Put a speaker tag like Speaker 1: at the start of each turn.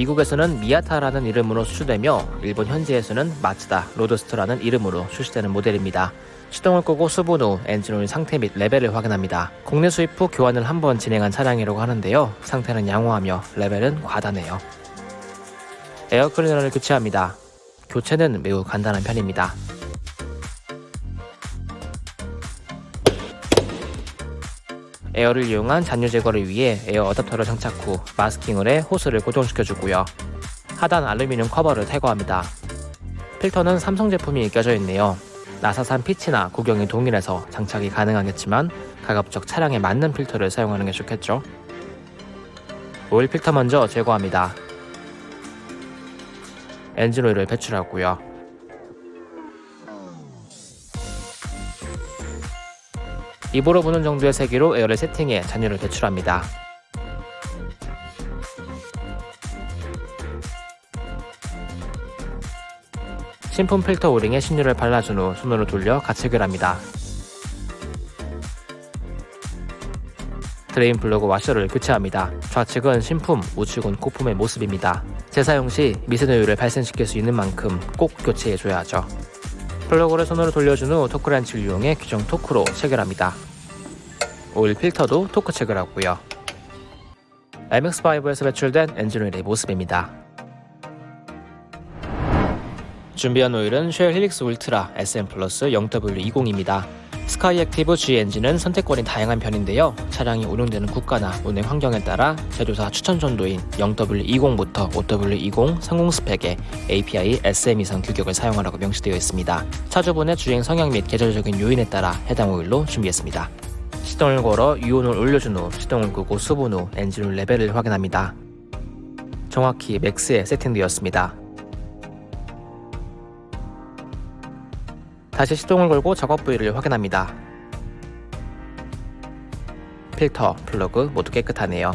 Speaker 1: 미국에서는 미아타라는 이름으로 수출되며 일본 현지에서는 마츠다 로드스터라는 이름으로 출시되는 모델입니다. 시동을 끄고 수분 후 엔진 오일 상태 및 레벨을 확인합니다. 국내 수입 후 교환을 한 번 진행한 차량이라고 하는데요. 상태는 양호하며 레벨은 과다네요. 에어클리너를 교체합니다. 교체는 매우 간단한 편입니다. 에어를 이용한 잔유 제거를 위해 에어 어댑터를 장착 후 마스킹을 해 호스를 고정시켜주고요. 하단 알루미늄 커버를 탈거합니다. 필터는 삼성 제품이 껴져 있네요. 나사산 피치나 구경이 동일해서 장착이 가능하겠지만 가급적 차량에 맞는 필터를 사용하는 게 좋겠죠. 오일 필터 먼저 제거합니다. 엔진 오일을 배출하고요. 입으로 부는 정도의 세기로 에어를 세팅해 잔유를 배출합니다. 신품 필터 O-ring에 신유를 발라준 후 손으로 돌려 가체결을 합니다. drain plug 와셔를 교체합니다. 좌측은 신품, 우측은 고품의 모습입니다. 재사용 시 미세누유를 발생시킬 수 있는 만큼 꼭 교체해줘야 하죠. 플러그를 손으로 돌려준 후 토크렌치를 이용해 규정 토크로 체결합니다. 오일 필터도 토크 체결하고요. MX5에서 배출된 엔진오일의 모습입니다. 준비한 오일은 쉘 힐릭스 울트라 SM 플러스 0W20입니다. 스카이 액티브 G 엔진은 선택권이 다양한 편인데요. 차량이 운용되는 국가나 운행 환경에 따라 제조사 추천 점도인 0W20부터 5W20 상공 스펙에 API SM 이상 규격을 사용하라고 명시되어 있습니다. 차주분의 주행 성향 및 계절적인 요인에 따라 해당 오일로 준비했습니다. 시동을 걸어 유온을 올려준 후 시동을 끄고 수분 후 엔진오일 레벨을 확인합니다. 정확히 max에 세팅되었습니다. 다시 시동을 걸고 작업 부위를 확인합니다. 필터, 플러그 모두 깨끗하네요.